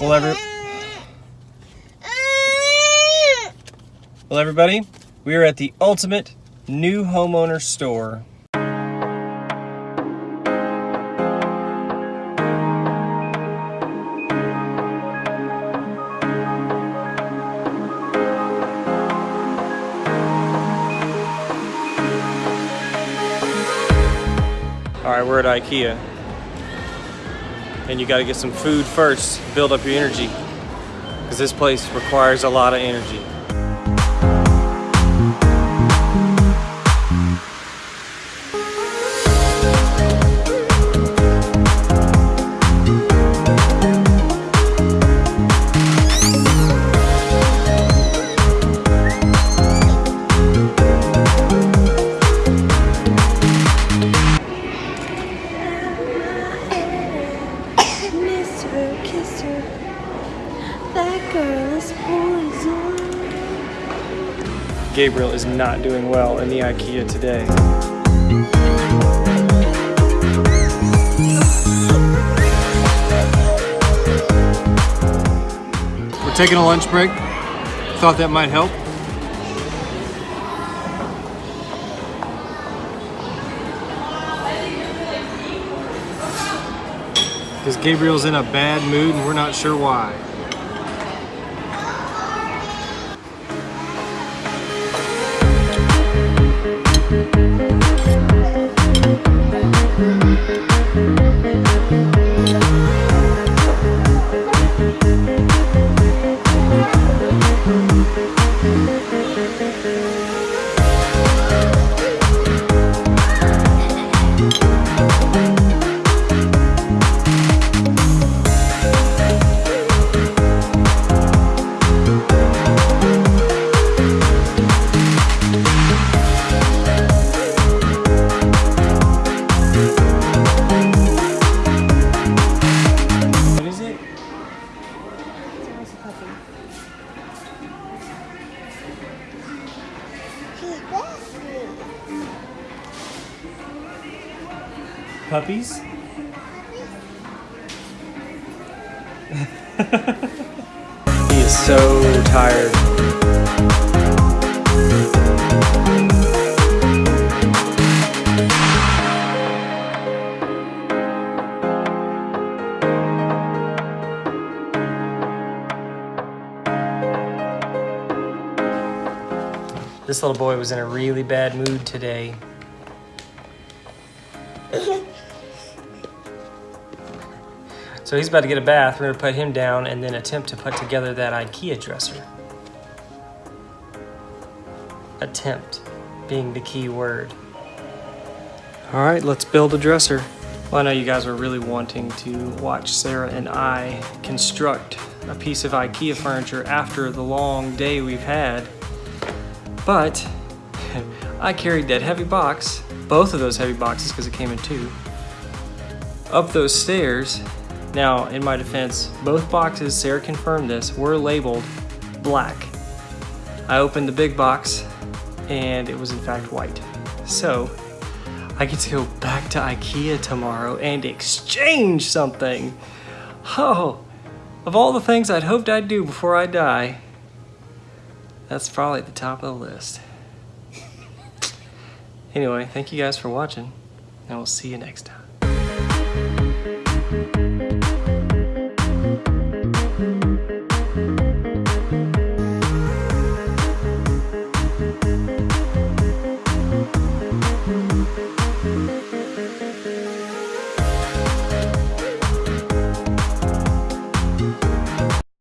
Well, well, everybody, we are at the ultimate new homeowner store. All right, we're at IKEA. And you gotta get some food first, build up your energy. Because this place requires a lot of energy. Gabriel is not doing well in the IKEA today. We're taking a lunch break. Thought that might help. Because Gabriel's in a bad mood and we're not sure why. What Puppies? he is so tired. This little boy was in a really bad mood today. So he's about to get a bath. We're gonna put him down and then attempt to put together that IKEA dresser. Attempt being the key word. All right, let's build a dresser. Well, I know you guys are really wanting to watch Sarah and I construct a piece of IKEA furniture after the long day we've had. But I carried that heavy box, both of those heavy boxes because it came in two, up those stairs. Now, in my defense, both boxes, Sarah confirmed this, were labeled black. I opened the big box and it was in fact white. So, I get to go back to IKEA tomorrow and exchange something. Oh, of all the things I'd hoped I'd do before I die, that's probably at the top of the list. Anyway, thank you guys for watching, and we'll see you next time.